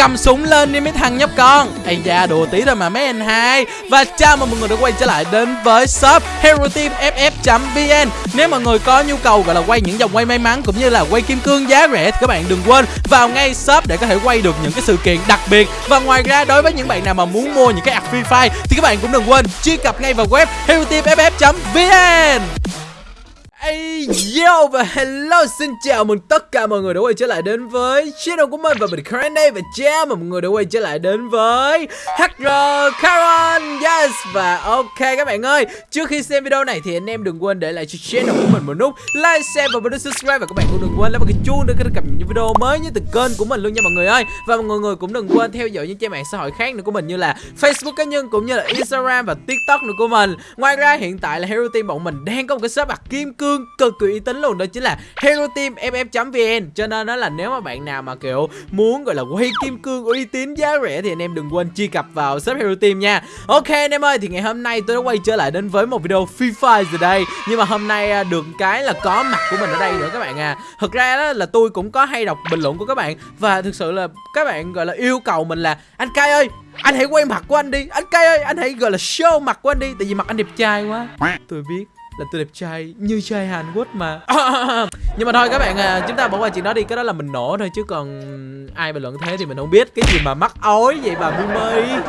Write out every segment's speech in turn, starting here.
cầm súng lên đi mấy thằng nhóc con. Ây da, đùa tí thôi mà mấy anh hai. Và chào mừng mọi người đã quay trở lại đến với shop hero team ff vn nếu mọi người có nhu cầu gọi là quay những dòng quay may mắn cũng như là quay kim cương giá rẻ thì các bạn đừng quên vào ngay shop để có thể quay được những cái sự kiện đặc biệt. Và ngoài ra, đối với những bạn nào mà muốn mua những cái app free fire thì các bạn cũng đừng quên truy cập ngay vào web hero team ff vn Hey yo và hello xin chào mừng tất cả mọi người đã quay trở lại đến với channel của mình và mình Karen đây và chào mừng mọi người đã quay trở lại đến với HR Karen. Yes và ok các bạn ơi trước khi xem video này thì anh em đừng quên để lại cho channel của mình một nút like, share và bấm subscribe và các bạn cũng đừng quên lấy vào cái chuông để có thể cập nhật những video mới nhất từ kênh của mình luôn nha mọi người ơi. Và mọi người cũng đừng quên theo dõi những trang mạng xã hội khác nữa của mình như là Facebook cá nhân cũng như là Instagram và TikTok nữa của mình. Ngoài ra hiện tại là Hero Team bọn mình đang có một cái shop bạc kim cương thương cực kỳ uy tín luôn, đó chính là Hero Team FF.vn cho nên đó là nếu mà bạn nào mà, kiểu, muốn, gọi là, quay kim cương uy tín giá rẻ thì anh em đừng quên truy cập vào shop Hero Team nha. Ok, anh em ơi, thì ngày hôm nay tôi đã quay trở lại đến với một video Free Fire rồi đây. Nhưng mà hôm nay à, được cái là có mặt của mình ở đây nữa các bạn à. Thực ra đó là tôi cũng có hay đọc bình luận của các bạn. Và thực sự là các bạn, gọi là, yêu cầu mình là, anh Kai ơi, anh hãy quay mặt của anh đi. Anh Kai ơi, anh hãy, gọi là, show mặt của anh đi. Tại vì mặt anh đẹp trai quá. Tôi biết là tôi đẹp trai như trai Hàn Quốc mà. Nhưng mà thôi các bạn à, chúng ta bỏ qua chuyện đó đi cái đó là mình nổ thôi chứ còn ai bình luận thế thì mình không biết. Cái gì mà mắc ối vậy bà Mimi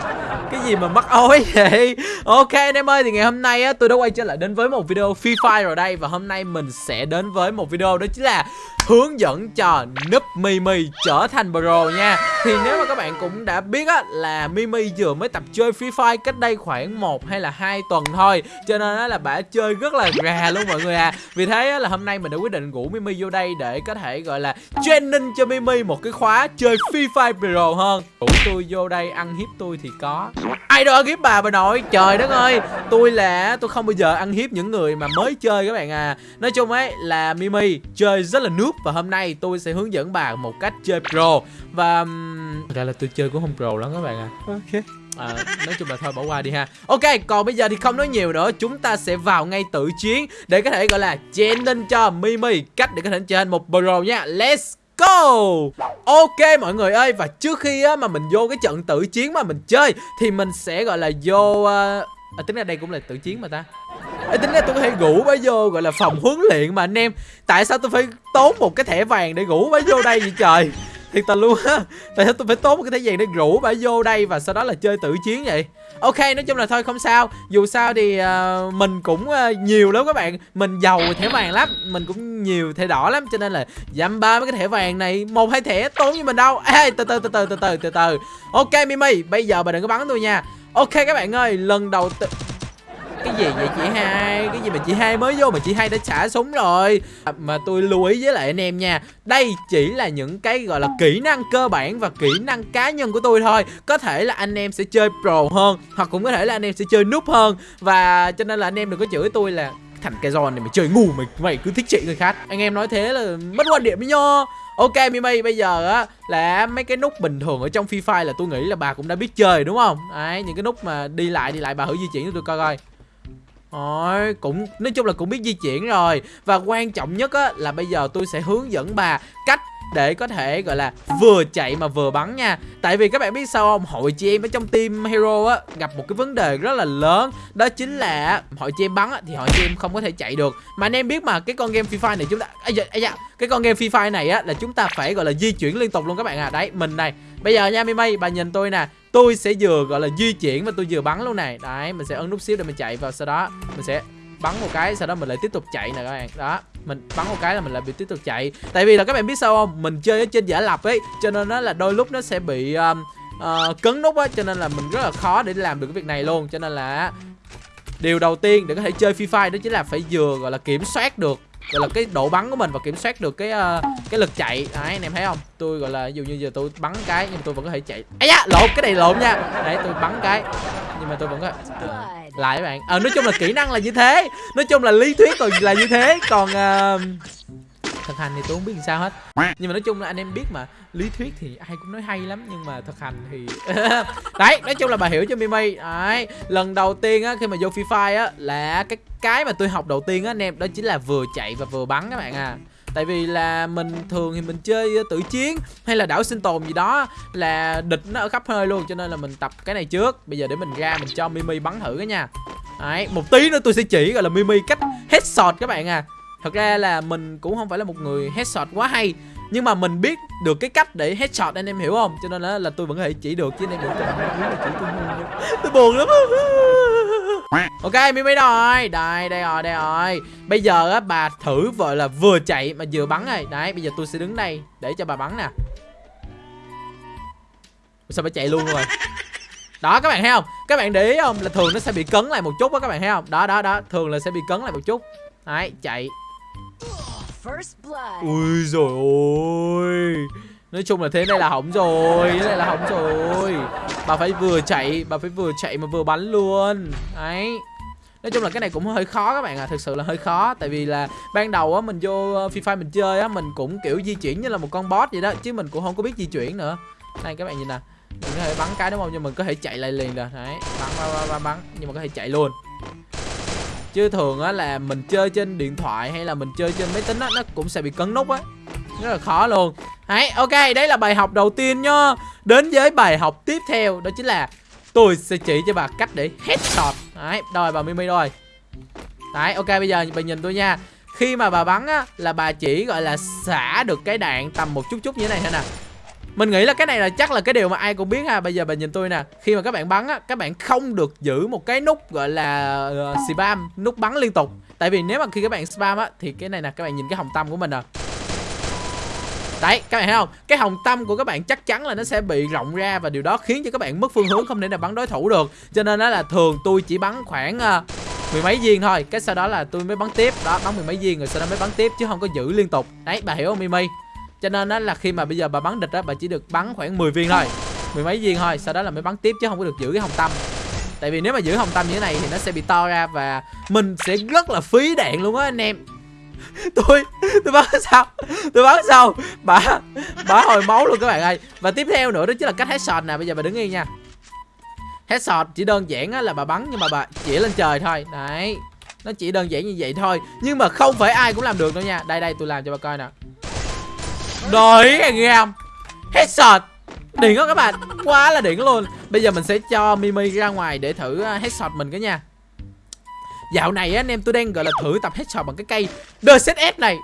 cái gì mà mắc ối vậy? Ok, anh em ơi, thì ngày hôm nay á, tôi đã quay trở lại đến với một video Free Fire rồi đây. Và hôm nay mình sẽ đến với một video đó chính là hướng dẫn cho núp Mimi trở thành pro nha. Thì nếu mà các bạn cũng đã biết á, là Mimi vừa mới tập chơi Free Fire cách đây khoảng 1 hay là hai tuần thôi. Cho nên á, là bà chơi rất là gà luôn mọi người à. Vì thế á, là hôm nay mình đã quyết định rủ Mimi vô đây để có thể, gọi là, training cho Mimi một cái khóa chơi Free Fire pro hơn. Rủ tôi vô đây ăn hiếp tôi thì có. Ai đâu ăn hiếp bà bà nội. Trời đất ơi Tôi là tôi không bao giờ ăn hiếp những người mà mới chơi các bạn à. Nói chung ấy là Mimi chơi rất là nước và hôm nay tôi sẽ hướng dẫn bà một cách chơi pro. Và thật ra là tôi chơi cũng không pro lắm các bạn à. Ok. À, nói chung là thôi bỏ qua đi ha. Ok còn bây giờ thì không nói nhiều nữa. Chúng ta sẽ vào ngay tự chiến Để có thể gọi là training cho Mimi Cách để có thể trở thành một pro nha. Let's go! Ok mọi người ơi Và trước khi á, mà mình vô cái trận tự chiến mà mình chơi Thì mình sẽ gọi là vô uh... à, Tính ra đây cũng là tự chiến mà ta. Ê, tính ra tôi có thể ngủ bá vô gọi là phòng huấn luyện mà anh em. Tại sao tôi phải tốn một cái thẻ vàng để ngủ bá vô đây vậy trời? Thiệt tình luôn á. Tại sao tôi phải tốn một cái thẻ vàng để rủ bà vô đây Và sau đó là chơi tự chiến vậy? Ok nói chung là thôi không sao. Dù sao thì uh, mình cũng uh, nhiều lắm các bạn. Mình giàu thẻ vàng lắm. Mình cũng nhiều thẻ đỏ lắm. Cho nên là dăm ba mấy cái thẻ vàng này một hai thẻ tốn như mình đâu. Ê từ từ từ từ từ từ từ từ. Ok Mimi bây giờ bà đừng có bắn tôi nha. Ok các bạn ơi lần đầu tiên cái gì vậy chị hai? Cái gì mà chị hai mới vô mà chị hai đã xả súng rồi? À, mà tôi lưu ý với lại anh em nha đây chỉ là những cái gọi là kỹ năng cơ bản và kỹ năng cá nhân của tôi thôi. Có thể là anh em sẽ chơi pro hơn hoặc cũng có thể là anh em sẽ chơi núp hơn. Và cho nên là anh em đừng có chửi tôi là thằng cái giòn này mày chơi ngu mày mày cứ thích chị người khác. Anh em nói thế là mất quan điểm với nhau Ok Mimi bây giờ á là mấy cái nút bình thường ở trong Free Fire là tôi nghĩ là bà cũng đã biết chơi đúng không? Đấy những cái nút mà đi lại đi lại bà thử di chuyển cho tôi coi coi. Rồi, cũng nói chung là cũng biết di chuyển rồi. Và quan trọng nhất á là bây giờ tôi sẽ hướng dẫn bà cách để có thể gọi là vừa chạy mà vừa bắn nha. Tại vì các bạn biết sao không? Hội chị em ở trong team hero á Gặp một cái vấn đề rất là lớn. Đó chính là hội chị em bắn á, thì hội chị em không có thể chạy được. Mà anh em biết mà cái con game Free Fire này chúng ta ấy da, à. Cái con game Free Fire này á là chúng ta phải gọi là di chuyển liên tục luôn các bạn à Đấy mình này Bây giờ nha Mimi bà nhìn tôi nè tôi sẽ vừa gọi là di chuyển và tôi vừa bắn luôn này. Đấy mình sẽ ấn nút xíu để mình chạy vào sau đó. Mình sẽ bắn một cái sau đó mình lại tiếp tục chạy nè các bạn. Đó mình bắn một cái là mình lại bị tiếp tục chạy. Tại vì là các bạn biết sao không? Mình chơi ở trên giả lập ấy cho nên nó là đôi lúc nó sẽ bị um, uh, cấn nút á cho nên là mình rất là khó để làm được cái việc này luôn. Cho nên là điều đầu tiên để có thể chơi free fire đó chính là phải vừa gọi là kiểm soát được gọi là cái độ bắn của mình và kiểm soát được cái uh, cái lực chạy. Đấy anh em thấy không? Tôi gọi là dụ như giờ tôi bắn cái nhưng tôi vẫn có thể chạy. Ấy da lộn cái này lộn nha. Đấy tôi bắn cái nhưng mà tôi vẫn có uh, lại các bạn. Ờ nói chung là kỹ năng là như thế. Nói chung là lý thuyết còn là như thế. Còn uh, thực hành thì tôi không biết làm sao hết. Nhưng mà nói chung là anh em biết mà lý thuyết thì ai cũng nói hay lắm nhưng mà thực hành thì đấy nói chung là bà hiểu cho mimi. Đấy lần đầu tiên á khi mà vô free fire á là cái cái mà tôi học đầu tiên á anh em đó chính là vừa chạy và vừa bắn các bạn à. Tại vì là mình thường thì mình chơi tự chiến hay là đảo sinh tồn gì đó là địch nó ở khắp nơi luôn cho nên là mình tập cái này trước. Bây giờ để mình ra mình cho mimi bắn thử cái nha. Đấy, một tí nữa tôi sẽ chỉ gọi là mimi cách headshot các bạn à thật ra là mình cũng không phải là một người headshot quá hay nhưng mà mình biết được cái cách để headshot anh em hiểu không? Cho nên là, là tôi vẫn có thể chỉ được chứ anh em đừng chỉ tôi tôi buồn lắm ok mimi rồi đây. Đây rồi đây rồi. Bây giờ á bà thử vợ là vừa chạy mà vừa bắn rồi đấy bây giờ tôi sẽ đứng đây để cho bà bắn nè. Sao bà chạy luôn rồi? Đó các bạn thấy không? Các bạn để ý không? Là thường nó sẽ bị cấn lại một chút á các bạn thấy không? Đó đó đó. Thường là sẽ bị cấn lại một chút. Đấy chạy ui rồi ôi. Nói chung là thế này là hỏng rồi Thế này là hỏng rồi. Bà phải vừa chạy Bà phải vừa chạy mà vừa bắn luôn. Đấy. Nói chung là cái này cũng hơi khó các bạn à Thực sự là hơi khó. Tại vì là ban đầu á mình vô ờ, Free Fire mình chơi á Mình cũng kiểu di chuyển như là một con boss vậy đó Chứ mình cũng không có biết di chuyển nữa. Này các bạn nhìn nè Mình có thể bắn cái đúng không? Nhưng mình có thể chạy lại liền rồi Đấy Bắn bắn bắn, bắn. Nhưng mà có thể chạy luôn. Chứ thường á là mình chơi trên điện thoại hay là mình chơi trên máy tính á, Nó cũng sẽ bị cấn nút á. Rất là khó luôn. Đấy, ok, đấy là bài học đầu tiên nha Đến với bài học tiếp theo, Đó chính là tôi sẽ chỉ cho bà cách để headshot Đấy, rồi bà Mimi rồi. Đấy, ok, bây giờ bà nhìn tôi nha. Khi mà bà bắn á, là bà chỉ, gọi là, xả được cái đạn tầm một chút chút như thế này thôi nè mình nghĩ là cái này là chắc là cái điều mà ai cũng biết ha. Bây giờ bà nhìn tôi nè Khi mà các bạn bắn á Các bạn không được giữ một cái nút gọi là uh, spam Nút bắn liên tục. Tại vì nếu mà khi các bạn spam á Thì cái này nè các bạn nhìn cái hồng tâm của mình nè Đấy các bạn thấy không? Cái hồng tâm của các bạn chắc chắn là nó sẽ bị rộng ra Và điều đó khiến cho các bạn mất phương hướng Không thể nào bắn đối thủ được. Cho nên đó là thường tôi chỉ bắn khoảng uh, mười mấy viên thôi. Cái sau đó là tôi mới bắn tiếp. Đó bắn mười mấy viên rồi sau đó mới bắn tiếp Chứ không có giữ liên tục. Đấy bà hiểu không Mimi? Cho nên đó là khi mà bây giờ bà bắn địch á, bà chỉ được bắn khoảng 10 viên thôi. Mười mấy viên thôi, sau đó là mới bắn tiếp chứ không có được giữ cái hồng tâm. Tại vì nếu mà giữ hồng tâm như thế này thì nó sẽ bị to ra và mình sẽ rất là phí đạn luôn á, anh em. Tôi tôi bắn sao? Tôi bắn sao? Bà bà hồi máu luôn các bạn ơi. Và tiếp theo nữa đó chính là cách headshot nè, bây giờ bà đứng yên nha. Headshot chỉ đơn giản á, là bà bắn nhưng mà bà chỉ lên trời thôi. Đấy, nó chỉ đơn giản như vậy thôi. Nhưng mà không phải ai cũng làm được đâu nha. Đây đây, tôi làm cho bà coi nè. Đấy anh em Headshot Đỉnh đó các bạn. Quá là đỉnh luôn. Bây giờ mình sẽ cho Mimi ra ngoài để thử à, hết headshot mình cái nha. Dạo này anh em tôi đang gọi là thử tập headshot bằng cái cây DZS này.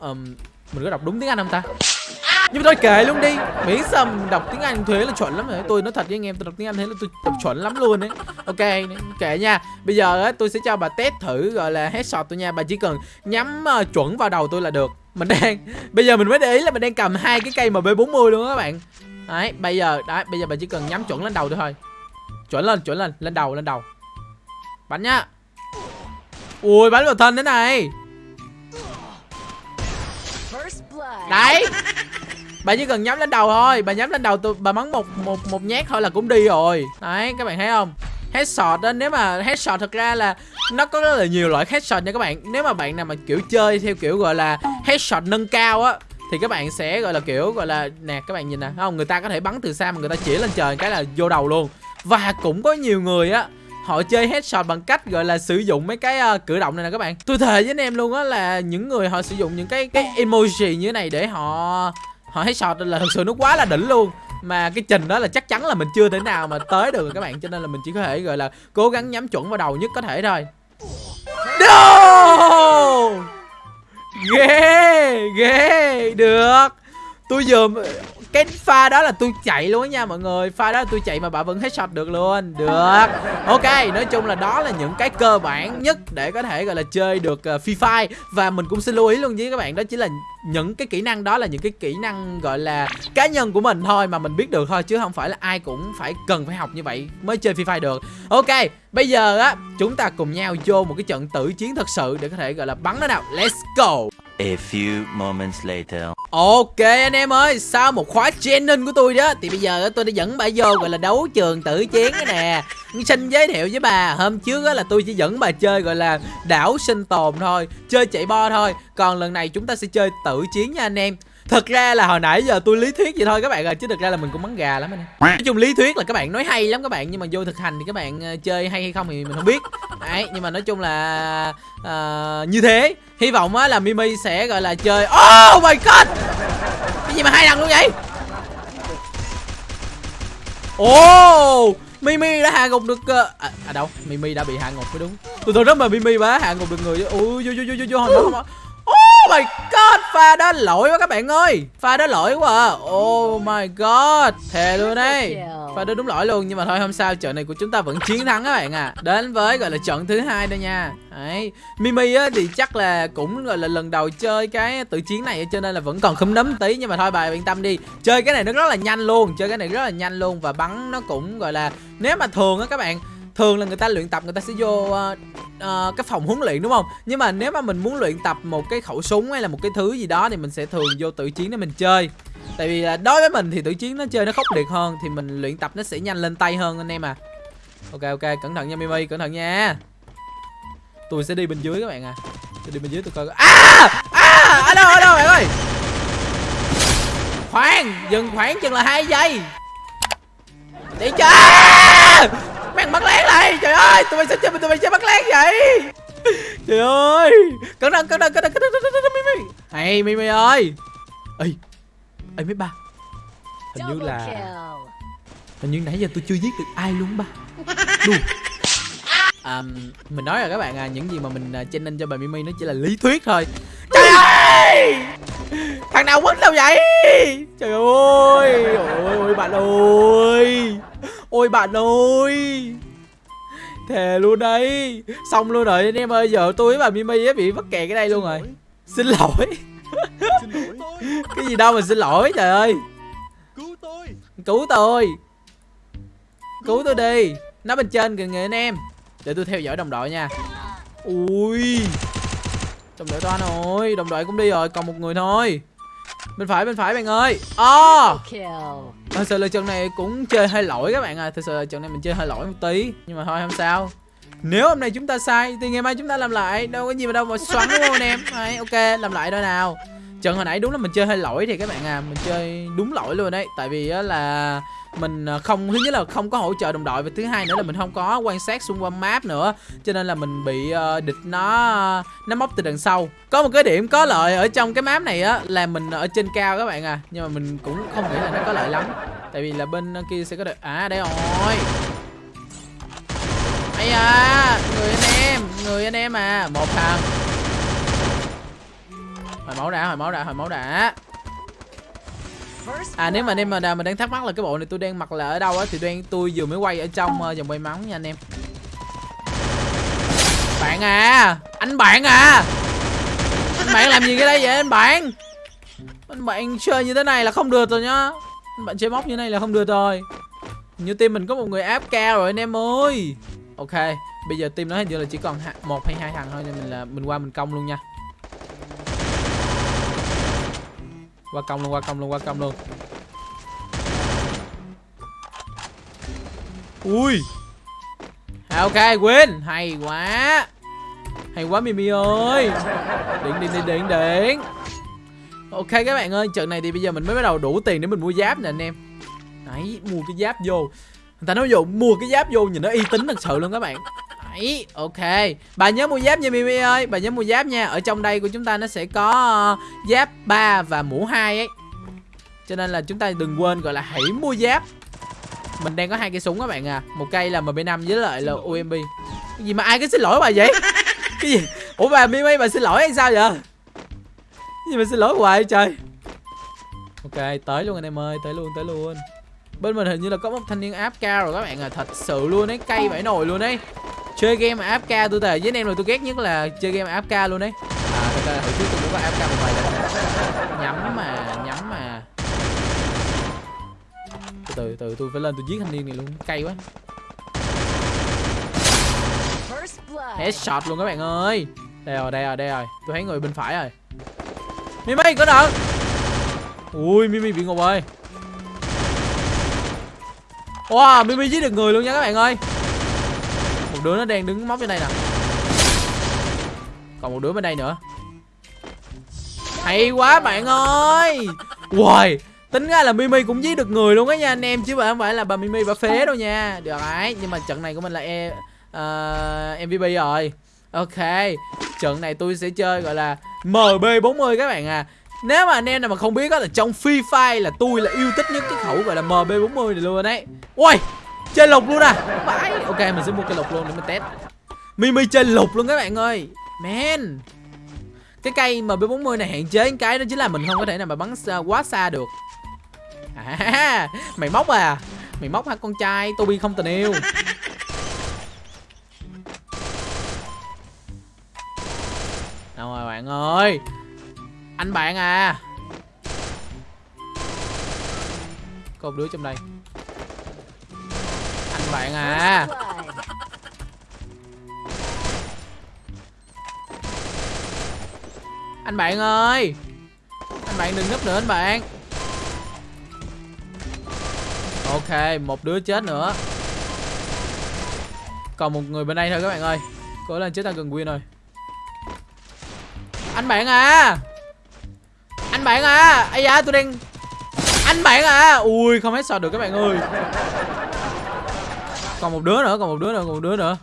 Um, Mình có đọc đúng tiếng Anh không ta? Nhưng mà thôi kệ luôn đi. Miễn sao đọc tiếng anh thuế là chuẩn lắm rồi. Tôi nói thật với anh em tôi đọc tiếng anh thế là tôi đọc chuẩn lắm luôn đấy ok kệ nha. Bây giờ tôi sẽ cho bà test thử gọi là headshot tôi nha. Bà chỉ cần nhắm uh, chuẩn vào đầu tôi là được mình đang bây giờ mình mới để ý là mình đang cầm hai cái cây mb 40 luôn các bạn. Đấy bây giờ đấy bây giờ bà chỉ cần nhắm chuẩn lên đầu thôi. Chuẩn lên chuẩn lên lên đầu lên đầu. Bắn nhá. Ui bắn vào thân thế này. Đấy. Bà chỉ cần nhắm lên đầu thôi. Bà nhắm lên đầu tôi bà bắn một một một nhát thôi là cũng đi rồi. Đấy các bạn thấy không? Headshot đó nếu mà headshot thật ra là nó có rất là nhiều loại headshot nha các bạn. Nếu mà bạn nào mà kiểu chơi theo kiểu gọi là headshot nâng cao á thì các bạn sẽ gọi là kiểu gọi là nè các bạn nhìn nè không người ta có thể bắn từ xa mà người ta chỉ lên trời cái là vô đầu luôn. Và cũng có nhiều người á họ chơi headshot bằng cách gọi là sử dụng mấy cái uh, cử động này nè các bạn. Tôi thề với anh em luôn á là những người họ sử dụng những cái cái emoji như thế này để họ họ headshot là thật sự nó quá là đỉnh luôn. Mà cái trình đó là chắc chắn là mình chưa thể nào mà tới được các bạn cho nên là mình chỉ có thể gọi là cố gắng nhắm chuẩn vào đầu nhất có thể thôi no! Ghê ghê được. Tôi vừa cái pha đó là tôi chạy luôn nha mọi người. Pha đó là tôi chạy mà bà vẫn hết headshot được luôn. Được. Ok nói chung là đó là những cái cơ bản nhất để có thể gọi là chơi được uh, free fire. Và mình cũng xin lưu ý luôn với các bạn đó chính là những cái kỹ năng đó là những cái kỹ năng gọi là cá nhân của mình thôi mà mình biết được thôi chứ không phải là ai cũng phải cần phải học như vậy mới chơi free fire được. Ok bây giờ á chúng ta cùng nhau vô một cái trận tử chiến thật sự để có thể gọi là bắn nó nào. Let's go. A few moments later. Ok anh em ơi, sau một khóa training của tôi đó Thì bây giờ tôi đã dẫn bà vô gọi là đấu trường tử chiến cái nè. Xin giới thiệu với bà Hôm trước là tôi chỉ dẫn bà chơi gọi là đảo sinh tồn thôi Chơi chạy bo thôi. Còn lần này chúng ta sẽ chơi tử chiến nha anh em. Thật ra là hồi nãy giờ tôi lý thuyết vậy thôi các bạn ơi Chứ thực ra là mình cũng bắn gà lắm anh em Nói chung lý thuyết là các bạn nói hay lắm các bạn Nhưng mà vô thực hành thì các bạn ờ, chơi hay hay không thì mình không biết. Đấy nhưng mà nói chung là à, như thế. Hy vọng á là mimi sẽ gọi là chơi oh my god! Cái gì mà hai lần luôn vậy? Ồ oh, mimi đã hạ gục được uh, à, à đâu? Mimi đã bị hạ gục mới đúng. Tôi tưởng rất mà mimi bà hạ gục được người ui vô vô vô vô vô hồi đó không Oh my god, pha đó lỗi quá các bạn ơi. Pha đó lỗi quá à. Oh my god Thề luôn đấy Pha đó đúng lỗi luôn Nhưng mà thôi không sao, trận này của chúng ta vẫn chiến thắng các bạn à. Đến với gọi là trận thứ hai đây nha. Đấy. Mimi á thì chắc là cũng gọi là lần đầu chơi cái tự chiến này Cho nên là vẫn còn khấm nấm tí Nhưng mà thôi bà yên tâm đi. Chơi cái này nó rất là nhanh luôn Chơi cái này rất là nhanh luôn Và bắn nó cũng gọi là Nếu mà thường á các bạn thường là người ta luyện tập người ta sẽ vô uh, uh, cái phòng huấn luyện đúng không? Nhưng mà nếu mà mình muốn luyện tập một cái khẩu súng hay là một cái thứ gì đó thì mình sẽ thường vô tự chiến để mình chơi. Tại vì là đối với mình thì tự chiến nó chơi nó khốc liệt hơn thì mình luyện tập nó sẽ nhanh lên tay hơn anh em à. Ok ok cẩn thận nha mimi cẩn thận nha. Tôi sẽ đi bên dưới các bạn à. Tôi đi bên dưới tôi coi à! À! Ở đâu ở đâu bạn ơi? Khoan dừng khoảng chừng là hai giây. Đi chơi! Mày bắt lén lại. Trời ơi Tụi mày sao chơi tụi mày chơi bắt lén vậy? Trời ơi. Cẩn thận cẩn thận cẩn thận cẩn thận cẩn thận Mimi Hay Mimi ơi. Ê Ê mấy ba. Hình như là Hình như nãy giờ tôi chưa giết được ai luôn ba. Luôn à, Mình nói rồi các bạn à Những gì mà mình uh, training cho bà Mimi nó chỉ là lý thuyết thôi. Trời ơi! Thằng nào quýnh đâu vậy? Trời ơi Ôi ôi bạn ơi Ôi bạn ơi! Thề luôn đấy. Xong luôn rồi anh em ơi Giờ tôi với bà Mimi bị mắc kẹt cái đây luôn rồi. Xin lỗi. Cái gì đâu mà xin lỗi trời ơi. Cứu tôi. Cứu tôi. Cứu tôi đi. Nó bên trên kìa người anh em. Để tôi theo dõi đồng đội nha. Ui. Đồng đội toan rồi Đồng đội cũng đi rồi Còn một người thôi. Bên phải bên phải bạn ơi. Oh. Ờ, thật sự là trận này cũng chơi hơi lỗi các bạn à Thật sự là trận này mình chơi hơi lỗi một tí. Nhưng mà thôi không sao. Nếu hôm nay chúng ta sai Thì ngày mai chúng ta làm lại. Đâu có gì mà đâu mà xoắn đúng không anh em? Đấy, Ok làm lại thôi nào. Trận hồi nãy đúng là mình chơi hơi lỗi thì các bạn à Mình chơi đúng lỗi luôn đấy. Tại vì á là mình à, không thứ nhất là không có hỗ trợ đồng đội và thứ hai nữa là mình không có quan sát xung quanh map nữa. Cho nên là mình bị uh, địch nó nó móc từ đằng sau. Có một cái điểm có lợi ở trong cái map này á là mình ở trên cao các bạn à nhưng mà mình cũng không nghĩ là nó có lợi lắm. Tại vì là bên kia sẽ có được à đây rồi. Ấy à người anh em người anh em à một thằng hồi máu đã hồi máu đã hồi máu đã À nếu mà anh em mà nào mà đang thắc mắc là cái bộ này tôi đang mặc là ở đâu á thì đang tôi vừa mới quay ở trong uh, dòng quay máu nha anh em. Bạn à, anh bạn à. Anh bạn làm gì cái đây vậy anh bạn? Anh bạn chơi như thế này là không được rồi nhá. Anh bạn chơi móc như thế này là không được rồi. Như team mình có một người áp cao rồi anh em ơi. Ok, bây giờ team nó hình như là chỉ còn một hay hai thằng thôi nên mình là mình qua mình công luôn nha. Qua công luôn, qua công luôn, qua công luôn. Ui. À, ok win hay quá. Hay quá, mimi ơi. Điện điện điện điện điện ok, các bạn ơi, trận này thì bây giờ mình mới bắt đầu đủ tiền để mình mua giáp nè, anh em. Đấy, mua cái giáp vô. Người ta nói vô, mua cái giáp vô nhìn nó y tín thật sự luôn các bạn. Đấy, ok. Bà nhớ mua giáp nha Mimi ơi. Bà nhớ mua giáp nha. Ở trong đây của chúng ta nó sẽ có uh, giáp 3 và mũ 2 ấy. Cho nên là chúng ta đừng quên gọi là hãy mua giáp. Mình đang có hai cây súng các bạn à. Một cây là MB5 với lại là UMP Cái gì mà ai cứ xin lỗi bà vậy? Cái gì? Ủa bà Mimi bà xin lỗi hay sao vậy? Cái gì mà xin lỗi hoài trời? Ok tới luôn anh em ơi. Tới luôn tới luôn. Bên mình hình như là có một thanh niên áp cao rồi các bạn à. Thật sự luôn ấy. Cây vải nồi luôn ấy chơi game ca tôi thề với anh em rồi tôi ghét nhất là chơi game ca luôn đấy à thật ra hồi trước tôi cũng có ca một vài lần nhắm mà nhắm mà. Từ từ từ tôi phải lên tôi giết thanh niên này luôn. Cay quá. Headshot luôn các bạn ơi. Đây rồi đây rồi đây rồi. Tôi thấy người bên phải rồi. Mimi có đợt ui mimi bị ngục ơi wow mimi giết được người luôn nha các bạn ơi đứa nó đang đứng móc bên đây nè. Còn một đứa bên đây nữa. Hay quá bạn ơi. Uầy Tính ra là Mimi cũng giết được người luôn á nha anh em Chứ không phải là bà Mimi bà phế đâu nha. Được đấy Nhưng mà trận này của mình là e uh, ờ, MVP rồi. Ok Trận này tôi sẽ chơi gọi là MB40 các bạn à. Nếu mà anh em nào mà không biết đó là trong Free Fire là tôi là yêu thích nhất cái khẩu gọi là MB40 này luôn đấy. Ui Chơi lục luôn à? Vãi Ok mình sẽ mua cây lục luôn để mình test. Mimi chơi lục luôn các bạn ơi. Man. Cái cây MB40 này hạn chế cái đó chính là mình không có thể nào mà bắn xa, quá xa được. À Mày móc à. Mày móc hả con trai? Toby không tình yêu. Đâu rồi bạn ơi? Anh bạn à. Có một đứa trong đây bạn à. Anh bạn ơi. Anh bạn đừng núp nữa anh bạn. Ok, một đứa chết nữa. Còn một người bên đây thôi các bạn ơi. Cố lên chết ta gần win rồi. Anh bạn à. Anh bạn à. Ây da, tôi đang Anh bạn à. Ui, không hết được các bạn ơi. Còn một đứa nữa, Còn một đứa nữa, Còn một đứa nữa.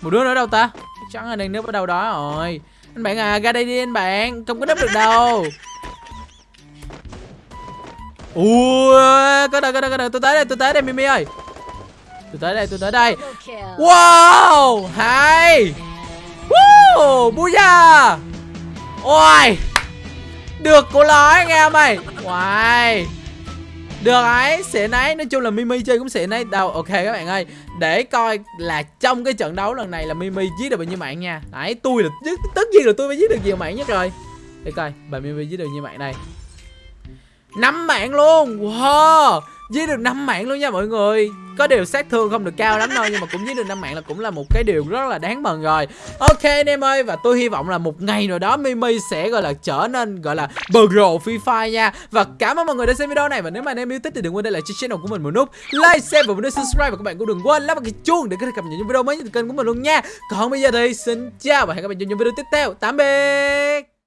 Một đứa nữa đâu ta? Chắc là đang núp ở đâu đó rồi. Anh bạn à ra đây đi anh bạn. Không có núp được đâu. Ui, Có đâu có đâu có đâu. Tôi tới đây, tôi tới đây, Mimi ơi. Tôi tới đây, tôi tới đây. Wow, Hay. Woo, Booyah. Ôi, Được của nói nghe mày Wow được ấy, Xịn ấy. Nói chung là Mimi chơi cũng xịn ấy. Đâu, ok các bạn ơi. Để coi là trong cái trận đấu lần này là Mimi giết được bao nhiêu mạng nha. Đấy, tôi là tất- nhiên là tôi phải giết được nhiều mạng nhất rồi. Để coi, bà Mimi giết được nhiêu mạng đây? Năm mạng luôn. Wow. Giết được 5 mạng luôn nha mọi người. Có điều sát thương không được cao lắm đâu Nhưng mà cũng giết được 5 mạng là cũng là một cái điều rất là đáng mừng rồi. Ok anh em ơi Và tôi hy vọng là một ngày nào đó Mimi sẽ gọi là trở nên gọi là bờ rồ Free Fire nha. Và cảm ơn mọi người đã xem video này Và nếu mà anh em yêu thích thì đừng quên để lại cho channel của mình một nút Like, share và một nút subscribe Và các bạn cũng đừng quên lắp vào cái chuông để có thể cập nhật những video mới nhất từ kênh của mình luôn nha. Còn bây giờ thì xin chào và hẹn gặp lại trong những video tiếp theo. Tạm biệt!